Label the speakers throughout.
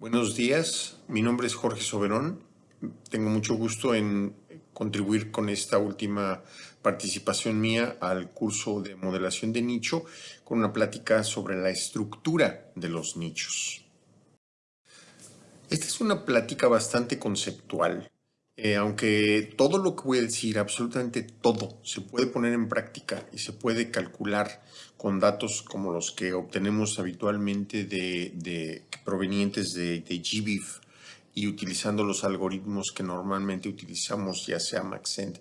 Speaker 1: Buenos días, mi nombre es Jorge Soberón. Tengo mucho gusto en contribuir con esta última participación mía al curso de modelación de nicho con una plática sobre la estructura de los nichos. Esta es una plática bastante conceptual. Eh, aunque todo lo que voy a decir, absolutamente todo, se puede poner en práctica y se puede calcular con datos como los que obtenemos habitualmente de, provenientes de, GBIF y utilizando los algoritmos que normalmente utilizamos, ya sea Maxent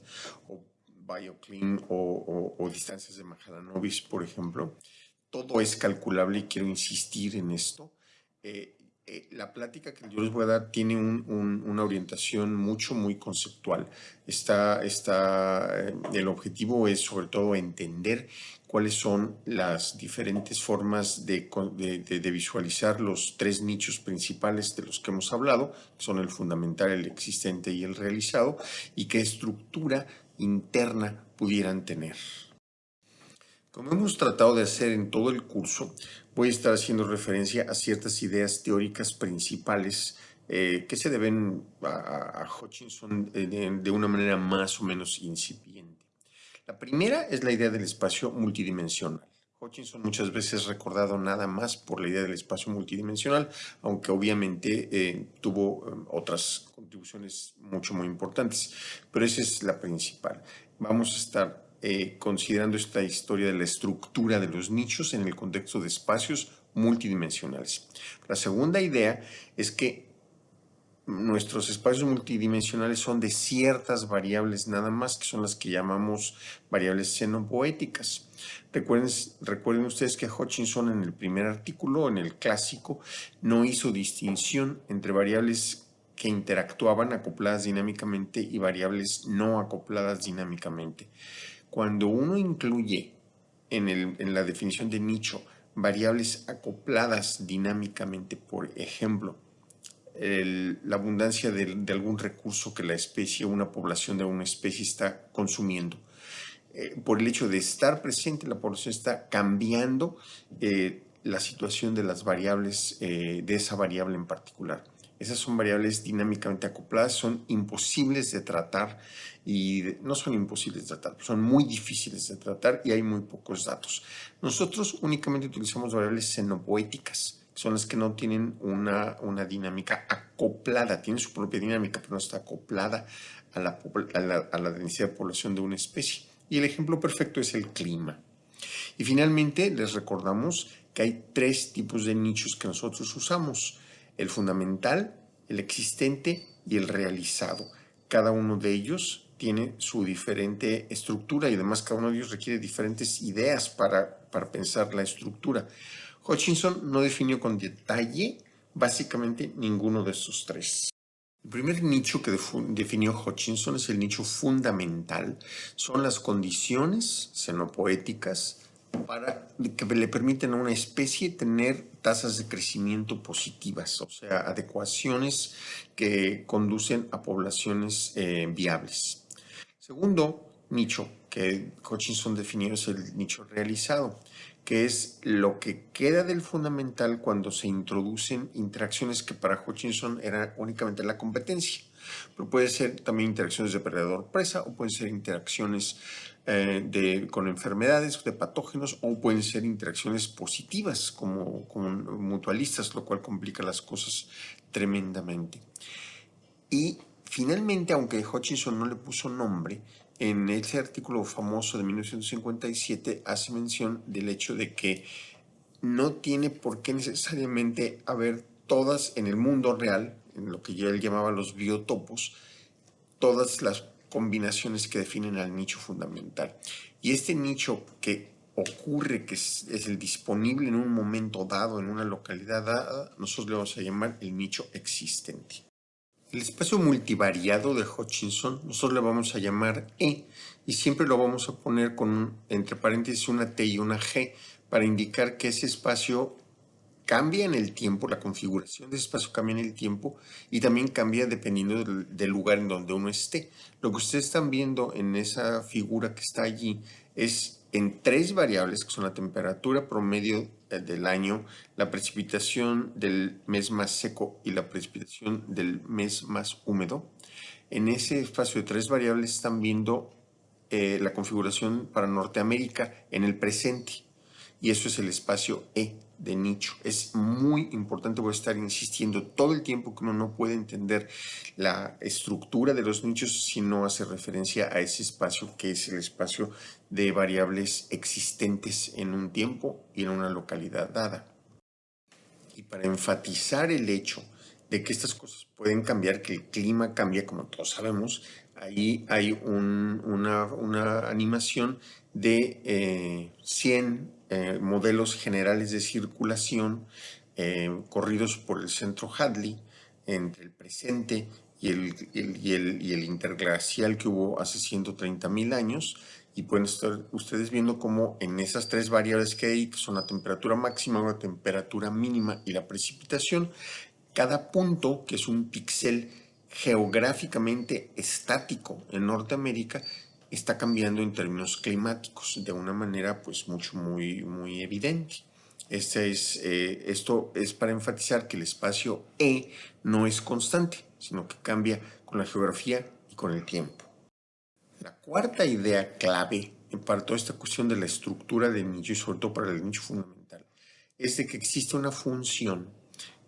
Speaker 1: o BioClean o, distancias de Mahalanobis, por ejemplo. Todo es calculable y quiero insistir en esto. Eh, eh, la plática que yo les voy a dar tiene una orientación mucho, muy conceptual. Está, eh, el objetivo es sobre todo entender cuáles son las diferentes formas de, de, visualizar los tres nichos principales de los que hemos hablado, que son el fundamental, el existente y el realizado, y qué estructura interna pudieran tener. Como hemos tratado de hacer en todo el curso, voy a estar haciendo referencia a ciertas ideas teóricas principales eh, que se deben a, Hutchinson eh, de, una manera más o menos incipiente. La primera es la idea del espacio multidimensional. Hutchinson muchas veces recordado nada más por la idea del espacio multidimensional, aunque obviamente eh, tuvo otras contribuciones mucho muy importantes, pero esa es la principal. Vamos a estar eh, considerando esta historia de la estructura de los nichos en el contexto de espacios multidimensionales. La segunda idea es que nuestros espacios multidimensionales son de ciertas variables nada más, que son las que llamamos variables xenopoéticas. Recuerden, recuerden ustedes que Hutchinson en el primer artículo, en el clásico, no hizo distinción entre variables que interactuaban acopladas dinámicamente y variables no acopladas dinámicamente. Cuando uno incluye en, la definición de nicho variables acopladas dinámicamente, por ejemplo, la abundancia de, algún recurso que la especie una población de una especie está consumiendo. Eh, por el hecho de estar presente, la población está cambiando eh, la situación de las variables, eh, de esa variable en particular. Esas son variables dinámicamente acopladas, son imposibles de tratar y no son imposibles de tratar, son muy difíciles de tratar y hay muy pocos datos. Nosotros únicamente utilizamos variables xenopoéticas, son las que no tienen una, una dinámica acoplada, tienen su propia dinámica, pero no está acoplada a la, a la, a la densidad de población de una especie. Y el ejemplo perfecto es el clima. Y finalmente les recordamos que hay tres tipos de nichos que nosotros usamos el fundamental, el existente y el realizado. Cada uno de ellos tiene su diferente estructura y además cada uno de ellos requiere diferentes ideas para, para pensar la estructura. Hutchinson no definió con detalle básicamente ninguno de estos tres. El primer nicho que definió Hutchinson es el nicho fundamental. Son las condiciones xenopoéticas para que le permiten a una especie tener tasas de crecimiento positivas, o sea, adecuaciones que conducen a poblaciones eh, viables. Segundo nicho que Hutchinson definió es el nicho realizado, que es lo que queda del fundamental cuando se introducen interacciones que para Hutchinson era únicamente la competencia, pero puede ser también interacciones de predador-presa o pueden ser interacciones eh, de, con enfermedades, de patógenos, o pueden ser interacciones positivas como, como mutualistas, lo cual complica las cosas tremendamente. Y finalmente, aunque Hutchinson no le puso nombre, en ese artículo famoso de 1957 hace mención del hecho de que no tiene por qué necesariamente haber todas en el mundo real, en lo que ya él llamaba los biotopos, todas las combinaciones que definen al nicho fundamental. Y este nicho que ocurre, que es, el disponible en un momento dado, en una localidad dada, nosotros le vamos a llamar el nicho existente. El espacio multivariado de Hutchinson nosotros le vamos a llamar E y siempre lo vamos a poner con entre paréntesis una T y una G para indicar que ese espacio cambia en el tiempo, la configuración de ese espacio cambia en el tiempo y también cambia dependiendo del, lugar en donde uno esté. Lo que ustedes están viendo en esa figura que está allí es en tres variables, que son la temperatura promedio eh, del año, la precipitación del mes más seco y la precipitación del mes más húmedo. En ese espacio de tres variables están viendo eh, la configuración para Norteamérica en el presente y eso es el espacio E de nicho. Es muy importante, voy a estar insistiendo todo el tiempo que uno no puede entender la estructura de los nichos si no hace referencia a ese espacio que es el espacio de variables existentes en un tiempo y en una localidad dada. Y para enfatizar el hecho de que estas cosas pueden cambiar, que el clima cambia, como todos sabemos, ahí hay una, animación de 100 eh, modelos generales de circulación eh, corridos por el centro Hadley entre el presente y el, y el, interglacial que hubo hace 130 mil años. Y pueden estar ustedes viendo cómo en esas tres variables que hay, que son la temperatura máxima, la temperatura mínima y la precipitación, cada punto, que es un píxel geográficamente estático en Norteamérica, está cambiando en términos climáticos de una manera pues mucho muy, muy evidente. Este es, eh, esto es para enfatizar que el espacio E no es constante, sino que cambia con la geografía y con el tiempo. La cuarta idea clave para toda esta cuestión de la estructura del nicho y sobre todo para el nicho fundamental es de que existe una función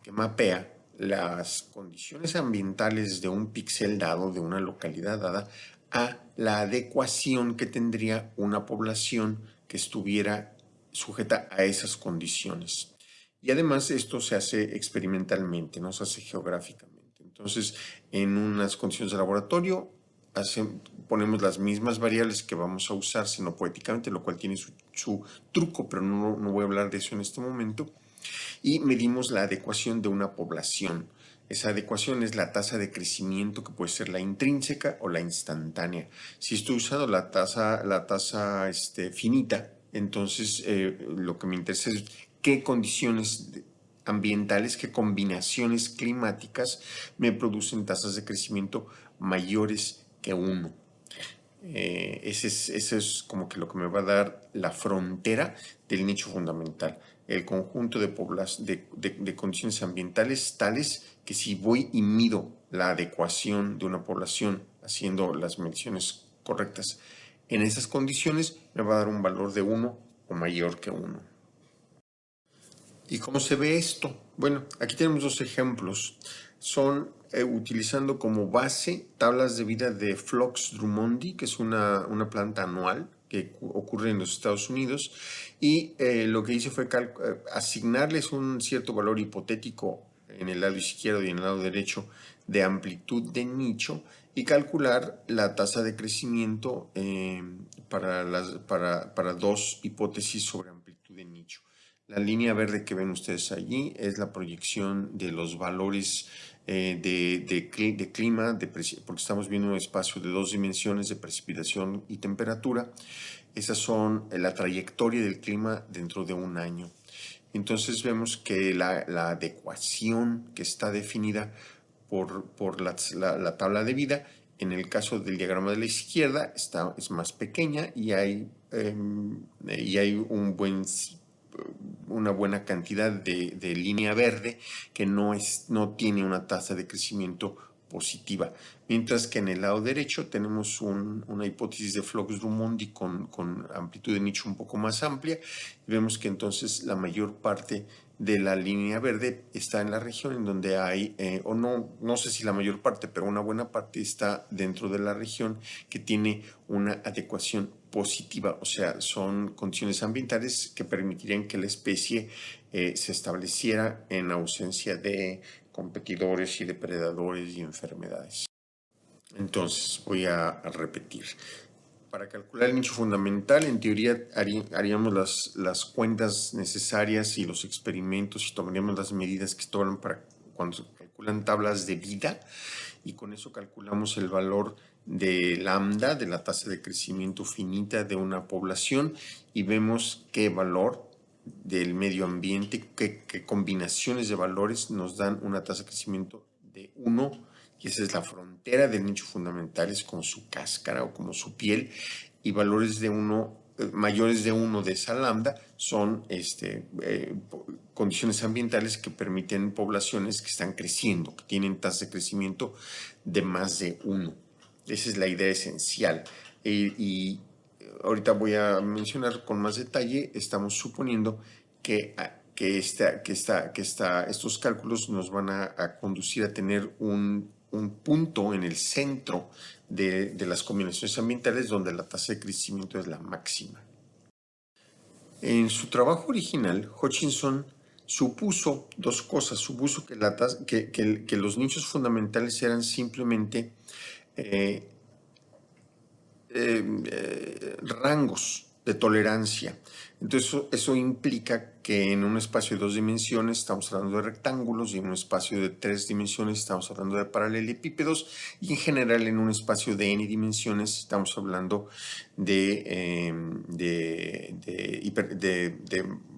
Speaker 1: que mapea las condiciones ambientales de un píxel dado, de una localidad dada, a la adecuación que tendría una población que estuviera sujeta a esas condiciones. Y además esto se hace experimentalmente, no se hace geográficamente. Entonces, en unas condiciones de laboratorio, ponemos las mismas variables que vamos a usar poéticamente, lo cual tiene su, truco, pero no, no voy a hablar de eso en este momento. Y medimos la adecuación de una población. Esa adecuación es la tasa de crecimiento que puede ser la intrínseca o la instantánea. Si estoy usando la tasa, la tasa este, finita, entonces eh, lo que me interesa es qué condiciones ambientales, qué combinaciones climáticas me producen tasas de crecimiento mayores que uno. Eh, ese, es, ese, es, como que lo que me va a dar la frontera del nicho fundamental. El conjunto de, de, de condiciones ambientales tales que si voy y mido la adecuación de una población haciendo las mediciones correctas en esas condiciones, me va a dar un valor de 1 o mayor que 1. ¿Y cómo se ve esto? Bueno, aquí tenemos dos ejemplos. Son eh, utilizando como base tablas de vida de Phlox drummondi, que es una, una planta anual que ocurre en los Estados Unidos, y eh, lo que hice fue eh, asignarles un cierto valor hipotético en el lado izquierdo y en el lado derecho de amplitud de nicho y calcular la tasa de crecimiento eh, para, las, para, para, dos hipótesis sobre amplitud de nicho. La línea verde que ven ustedes allí es la proyección de los valores eh, de, de, de, clima, de, porque estamos viendo un espacio de dos dimensiones de precipitación y temperatura. Esas son la trayectoria del clima dentro de un año. Entonces vemos que la, adecuación que está definida por, por la, tabla de vida, en el caso del diagrama de la izquierda, está, es más pequeña y hay, em, y hay un buen, una buena cantidad de, línea verde que no, es, no tiene una tasa de crecimiento positiva. Mientras que en el lado derecho tenemos una hipótesis de Flux-Drummond con, con amplitud de nicho un poco más amplia. Vemos que entonces la mayor parte de la línea verde está en la región en donde hay, eh, o no, no sé si la mayor parte, pero una buena parte está dentro de la región que tiene una adecuación positiva, o sea, son condiciones ambientales que permitirían que la especie eh, se estableciera en ausencia de competidores y depredadores y enfermedades. Entonces, voy a, repetir. Para calcular el nicho fundamental, en teoría haríamos las, las cuentas necesarias y los experimentos y tomaríamos las medidas que toman para cuando se calculan tablas de vida y con eso calculamos el valor de lambda, de la tasa de crecimiento finita de una población y vemos qué valor del medio ambiente, qué, combinaciones de valores nos dan una tasa de crecimiento de 1 y esa es la frontera del nicho fundamental, es como su cáscara o como su piel y valores de 1 mayores de 1 de esa lambda son este, eh, condiciones ambientales que permiten poblaciones que están creciendo, que tienen tasas de crecimiento de más de 1. Esa es la idea esencial. y ahorita voy a mencionar con más detalle, estamos suponiendo que, ah, que, esta, que, que estos cálculos nos van a, conducir a tener un, un, punto en el centro de, de las combinaciones ambientales donde la tasa de crecimiento es la máxima. En su trabajo original, Hutchinson supuso dos cosas. Supuso que, la que, los nichos fundamentales eran simplemente eh, eh, eh, rangos de tolerancia. Entonces eso, implica que en un espacio de dos dimensiones estamos hablando de rectángulos y en un espacio de tres dimensiones estamos hablando de paralelepípedos y en general en un espacio de n dimensiones estamos hablando de, em,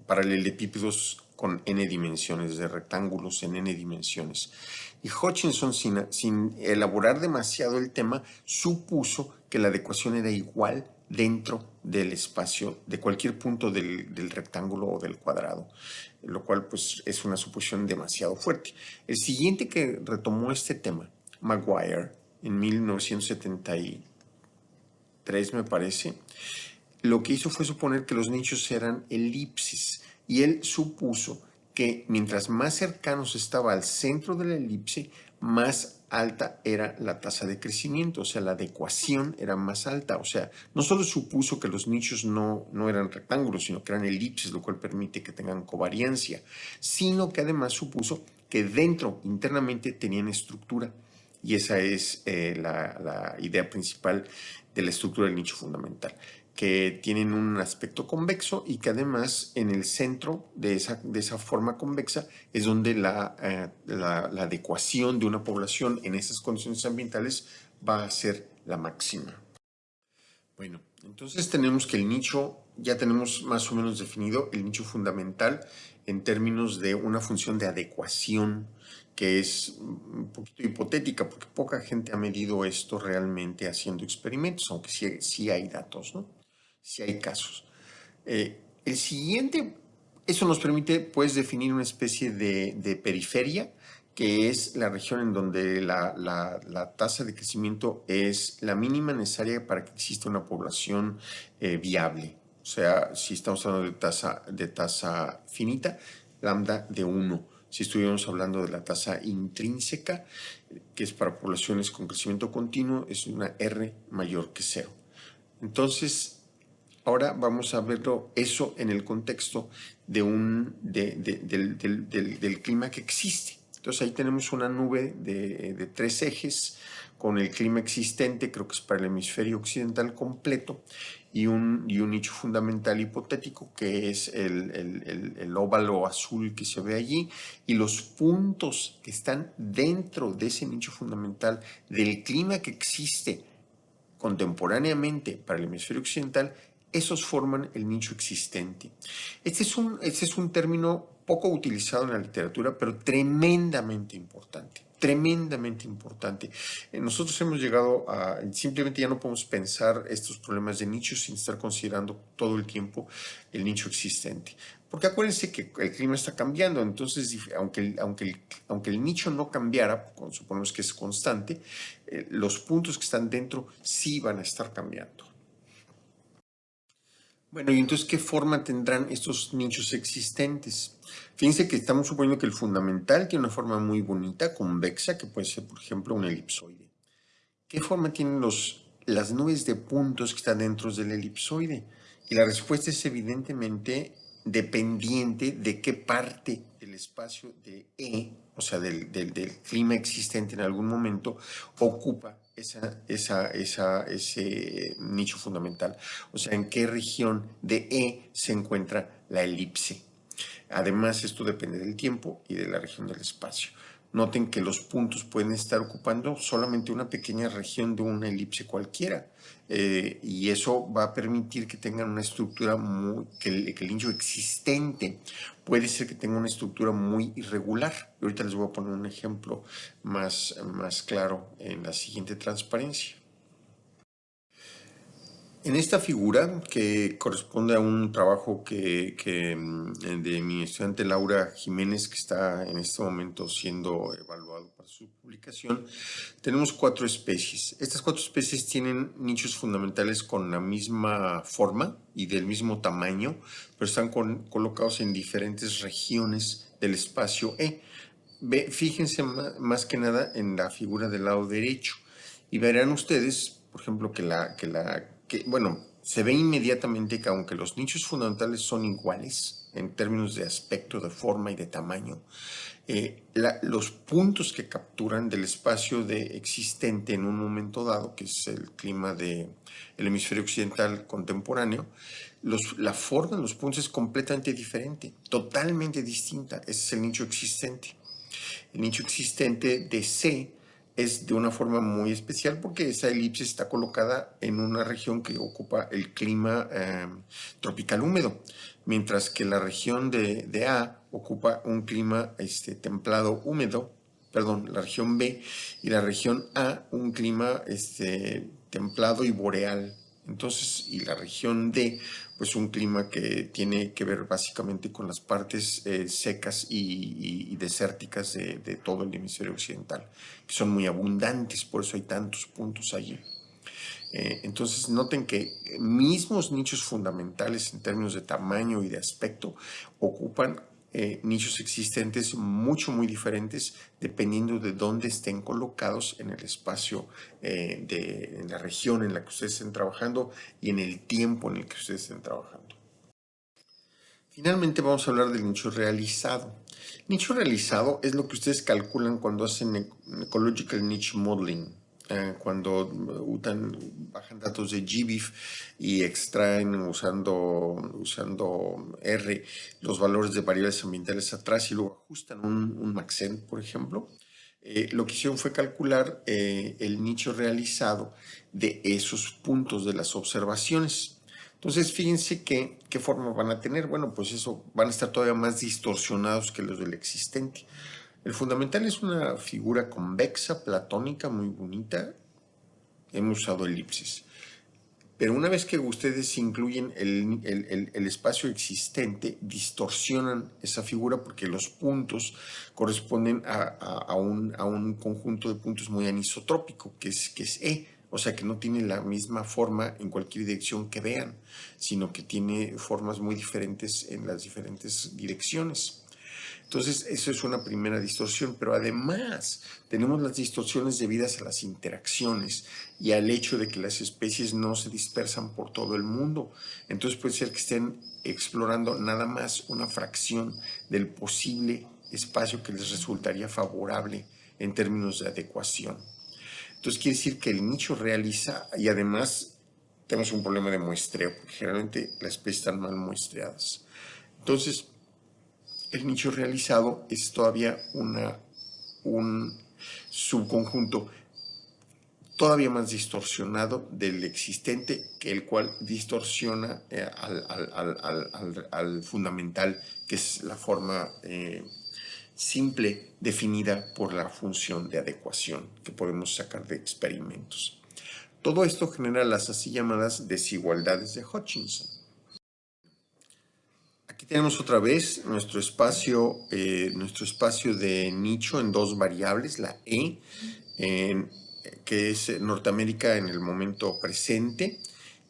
Speaker 1: paralelepípedos con n dimensiones, de rectángulos en n dimensiones. Y Hutchinson, sin, sin elaborar demasiado el tema, supuso que la adecuación era igual dentro del espacio de cualquier punto del, rectángulo o del cuadrado, lo cual pues es una suposición demasiado fuerte. El siguiente que retomó este tema, Maguire, en 1973 me parece, lo que hizo fue suponer que los nichos eran elipsis y él supuso que mientras más cercanos estaba al centro de la elipse, más alta era la tasa de crecimiento, o sea, la adecuación era más alta. O sea, no solo supuso que los nichos no, no eran rectángulos, sino que eran elipses, lo cual permite que tengan covariancia, sino que además supuso que dentro, internamente, tenían estructura. Y esa es eh, la, la idea principal de la estructura del nicho fundamental que tienen un aspecto convexo y que además en el centro de esa, de esa forma convexa es donde la, eh, la, la, adecuación de una población en esas condiciones ambientales va a ser la máxima. Bueno, entonces tenemos que el nicho, ya tenemos más o menos definido el nicho fundamental en términos de una función de adecuación que es un poquito hipotética porque poca gente ha medido esto realmente haciendo experimentos, aunque sí, sí hay datos, ¿no? Si hay casos. Eh, el siguiente, eso nos permite pues definir una especie de, periferia, que es la región en donde la, tasa de crecimiento es la mínima necesaria para que exista una población eh, viable. O sea, si estamos hablando de tasa, de tasa finita, lambda de 1. Si estuviéramos hablando de la tasa intrínseca, que es para poblaciones con crecimiento continuo, es una R mayor que 0. Entonces, Ahora vamos a verlo eso en el contexto de un, del, clima que existe. Entonces ahí tenemos una nube de, tres ejes con el clima existente, creo que es para el hemisferio occidental completo, y un, y un nicho fundamental hipotético que es el, el, óvalo azul que se ve allí, y los puntos que están dentro de ese nicho fundamental del clima que existe contemporáneamente para el hemisferio occidental esos forman el nicho existente. Este es un, este es un término poco utilizado en la literatura, pero tremendamente importante, tremendamente importante. Eh, nosotros hemos llegado a, simplemente ya no podemos pensar estos problemas de nicho sin estar considerando todo el tiempo el nicho existente. Porque acuérdense que el clima está cambiando, entonces aunque el, aunque aunque el nicho no cambiara, suponemos que es constante, eh, los puntos que están dentro sí van a estar cambiando. Bueno, y entonces, ¿qué forma tendrán estos nichos existentes? Fíjense que estamos suponiendo que el fundamental tiene una forma muy bonita, convexa, que puede ser, por ejemplo, un elipsoide. ¿Qué forma tienen los, las nubes de puntos que están dentro del elipsoide? Y la respuesta es evidentemente dependiente de qué parte del espacio de E, o sea, del, del clima existente en algún momento, ocupa esa, esa, esa, ese nicho fundamental. O sea, en qué región de E se encuentra la elipse. Además, esto depende del tiempo y de la región del espacio. Noten que los puntos pueden estar ocupando solamente una pequeña región de una elipse cualquiera. Eh, y eso va a permitir que tengan una estructura muy, que el, que existente puede ser que tenga una estructura muy irregular. Y ahorita les voy a poner un ejemplo más, más claro en la siguiente transparencia. En esta figura, que corresponde a un trabajo que, mm, de mi estudiante Laura Jiménez, que está en este momento siendo evaluado para su publicación, tenemos cuatro especies. Estas cuatro especies tienen nichos fundamentales con la misma forma y del mismo tamaño, pero están colocados en diferentes regiones del espacio E. fíjense más, que nada en la figura del lado derecho y verán ustedes, por ejemplo, que la, que la bueno, se ve inmediatamente que aunque los nichos fundamentales son iguales en términos de aspecto, de forma y de tamaño, eh, los puntos que capturan del espacio de existente en un momento dado, que es el clima del hemisferio occidental contemporáneo, la forma de los puntos es completamente diferente, totalmente distinta. Ese es el nicho existente. El nicho existente de C es de una forma muy especial porque esa elipse está colocada en una región que ocupa el clima em, tropical húmedo, mientras que la región de, A ocupa un clima este, templado húmedo, perdón, la región B, y la región A un clima este, templado y boreal. Entonces, y la región D pues un clima que tiene que ver básicamente con las partes eh, secas y, desérticas de, todo el hemisferio occidental, que son muy abundantes, por eso hay tantos puntos allí. Eh, entonces noten que mismos nichos fundamentales en términos de tamaño y de aspecto ocupan eh, nichos existentes mucho, muy diferentes dependiendo de dónde estén colocados en el espacio eh, de en la región en la que ustedes estén trabajando y en el tiempo en el que ustedes estén trabajando. Finalmente vamos a hablar del nicho realizado. Nicho realizado es lo que ustedes calculan cuando hacen Ecological Niche Modeling. Eh, cuando bajan datos de GBIF y extraen usando, usando R los valores de variables ambientales atrás y luego ajustan un, un Maxent, por ejemplo, eh, lo que hicieron fue calcular eh, el nicho realizado de esos puntos de las observaciones. Entonces, fíjense que, qué forma van a tener. Bueno, pues eso, van a estar todavía más distorsionados que los del existente. El fundamental es una figura convexa, platónica, muy bonita. Hemos usado elipsis. Pero una vez que ustedes incluyen el, espacio existente, distorsionan esa figura porque los puntos corresponden a, un, conjunto de puntos muy anisotrópico, que es, que es E. O sea que no tiene la misma forma en cualquier dirección que vean, sino que tiene formas muy diferentes en las diferentes direcciones. Entonces, eso es una primera distorsión, pero además tenemos las distorsiones debidas a las interacciones y al hecho de que las especies no se dispersan por todo el mundo. Entonces puede ser que estén explorando nada más una fracción del posible espacio que les resultaría favorable en términos de adecuación. Entonces quiere decir que el nicho realiza y además tenemos un problema de muestreo, porque generalmente las especies están mal muestreadas. Entonces, el nicho realizado es todavía una, un subconjunto todavía más distorsionado del existente, que el cual distorsiona eh, al, fundamental, que es la forma eh, simple definida por la función de adecuación que podemos sacar de experimentos. Todo esto genera las así llamadas desigualdades de Hutchinson. Tenemos otra vez nuestro espacio, eh, nuestro espacio de nicho en dos variables, la E, que es Norteamérica en el momento presente,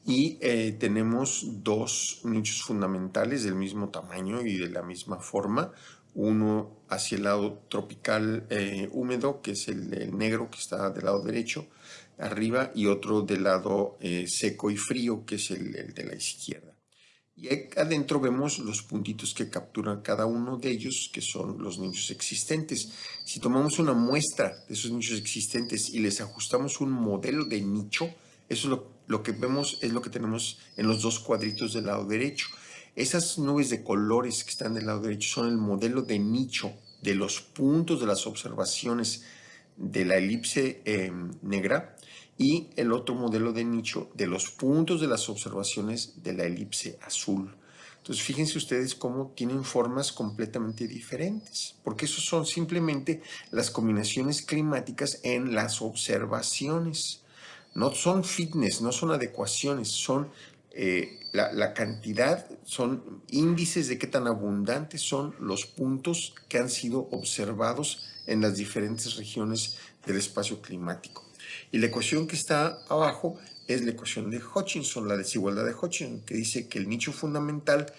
Speaker 1: y eh, tenemos dos nichos fundamentales del mismo tamaño y de la misma forma, uno hacia el lado tropical eh, húmedo, que es el, negro que está del lado derecho, arriba, y otro del lado seco y frío, que es el de la izquierda. Y adentro vemos los puntitos que capturan cada uno de ellos, que son los nichos existentes. Si tomamos una muestra de esos nichos existentes y les ajustamos un modelo de nicho, eso es lo, lo que vemos, es lo que tenemos en los dos cuadritos del lado derecho. Esas nubes de colores que están del lado derecho son el modelo de nicho de los puntos de las observaciones de la elipse em, negra y el otro modelo de nicho de los puntos de las observaciones de la elipse azul. Entonces fíjense ustedes cómo tienen formas completamente diferentes, porque eso son simplemente las combinaciones climáticas en las observaciones. no son fitness, no son adecuaciones, son eh, la, cantidad, son índices de qué tan abundantes son los puntos que han sido observados en las diferentes regiones del espacio climático. Y la ecuación que está abajo es la ecuación de Hutchinson, la desigualdad de Hutchinson, que dice que el nicho fundamental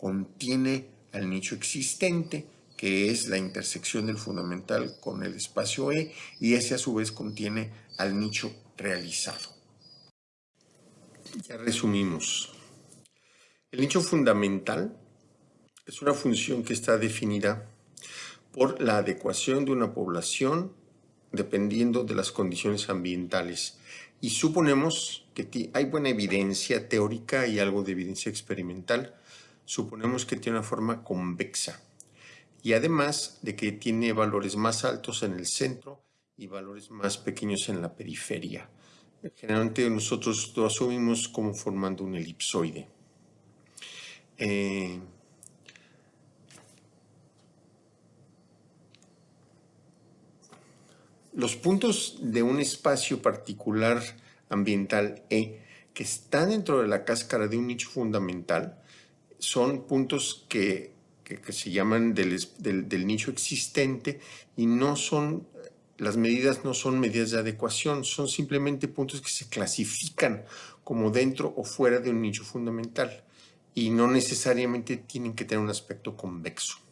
Speaker 1: contiene al nicho existente, que es la intersección del fundamental con el espacio E, y ese a su vez contiene al nicho realizado. Ya resumimos. El nicho fundamental es una función que está definida por la adecuación de una población dependiendo de las condiciones ambientales. Y suponemos que hay buena evidencia teórica y algo de evidencia experimental. Suponemos que tiene una forma convexa. Y además de que tiene valores más altos en el centro y valores más pequeños en la periferia. Generalmente nosotros lo asumimos como formando un elipsoide. Eh, los puntos de un espacio particular ambiental E que están dentro de la cáscara de un nicho fundamental son puntos que, se llaman del, del, nicho existente y no son las medidas no son medidas de adecuación, son simplemente puntos que se clasifican como dentro o fuera de un nicho fundamental y no necesariamente tienen que tener un aspecto convexo.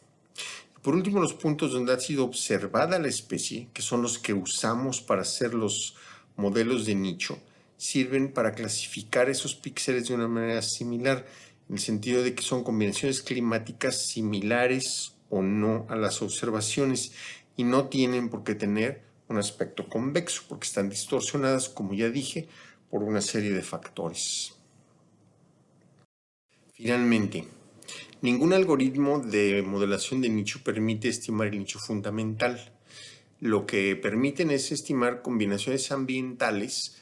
Speaker 1: Por último, los puntos donde ha sido observada la especie, que son los que usamos para hacer los modelos de nicho, sirven para clasificar esos píxeles de una manera similar, en el sentido de que son combinaciones climáticas similares o no a las observaciones y no tienen por qué tener un aspecto convexo porque están distorsionadas, como ya dije, por una serie de factores. Finalmente, ningún algoritmo de modelación de nicho permite estimar el nicho fundamental. Lo que permiten es estimar combinaciones ambientales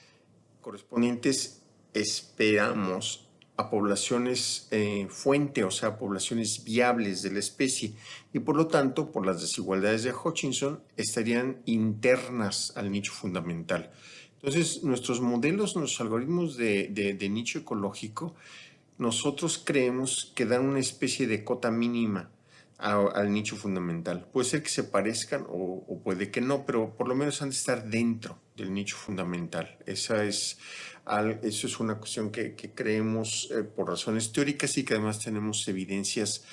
Speaker 1: correspondientes, esperamos, a poblaciones eh, fuente, o sea, poblaciones viables de la especie, y por lo tanto, por las desigualdades de Hutchinson, estarían internas al nicho fundamental. Entonces, nuestros modelos, nuestros algoritmos de, nicho ecológico, nosotros creemos que dan una especie de cota mínima al nicho fundamental. Puede ser que se parezcan o, puede que no, pero por lo menos han de estar dentro del nicho fundamental. Esa es eso es una cuestión que, creemos eh, por razones teóricas y que además tenemos evidencias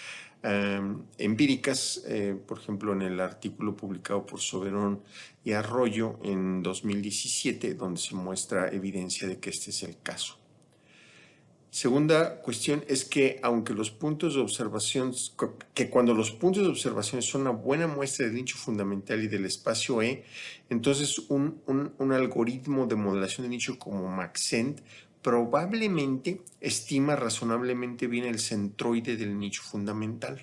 Speaker 1: em, empíricas, eh, por ejemplo, en el artículo publicado por Soberón y Arroyo en 2017, donde se muestra evidencia de que este es el caso. Segunda cuestión es que aunque los puntos de observación, que cuando los puntos de observación son una buena muestra del nicho fundamental y del espacio E, entonces un, algoritmo de modelación de nicho como Maxent probablemente estima razonablemente bien el centroide del nicho fundamental.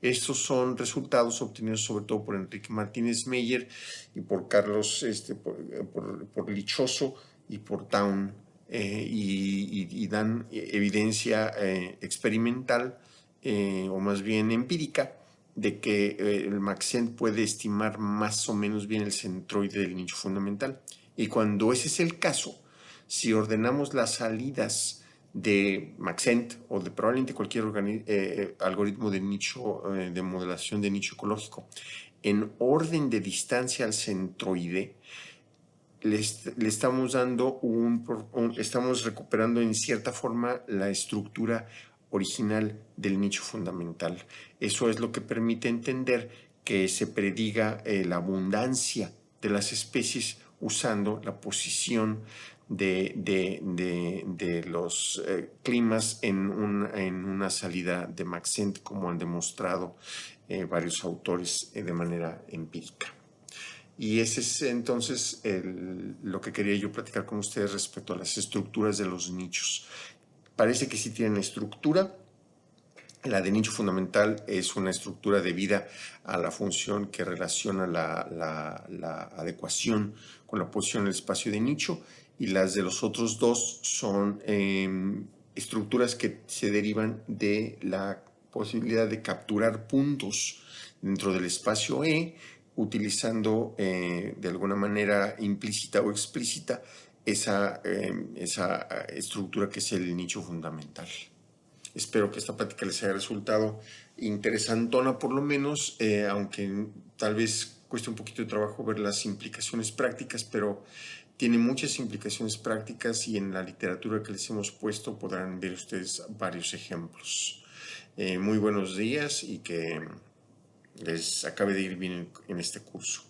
Speaker 1: Estos son resultados obtenidos sobre todo por Enrique Martínez Meyer y por Carlos, este, por, por Lichoso y por Town eh, y, dan evidencia eh, experimental eh, o más bien empírica de que el Maxent puede estimar más o menos bien el centroide del nicho fundamental. Y cuando ese es el caso, si ordenamos las salidas de Maxent o de probablemente cualquier algoritmo de nicho de modelación de nicho ecológico en orden de distancia al centroide, le, estamos dando un, estamos recuperando en cierta forma la estructura original del nicho fundamental. Eso es lo que permite entender que se prediga eh, la abundancia de las especies usando la posición de, los eh, climas en, en, una salida de Maxent, como han demostrado eh, varios autores de manera empírica. Y ese es entonces lo que quería yo platicar con ustedes respecto a las estructuras de los nichos. Parece que sí tienen estructura. La de nicho fundamental es una estructura debida a la función que relaciona la, adecuación con la posición del espacio de nicho y las de los otros dos son em, estructuras que se derivan de la posibilidad de capturar puntos dentro del espacio E utilizando eh, de alguna manera implícita o explícita esa, eh, esa estructura que es el nicho fundamental. Espero que esta plática les haya resultado interesantona por lo menos, eh, aunque tal vez cueste un poquito de trabajo ver las implicaciones prácticas, pero tiene muchas implicaciones prácticas y en la literatura que les hemos puesto podrán ver ustedes varios ejemplos. Eh, muy buenos días y que les acabe de ir bien en este curso.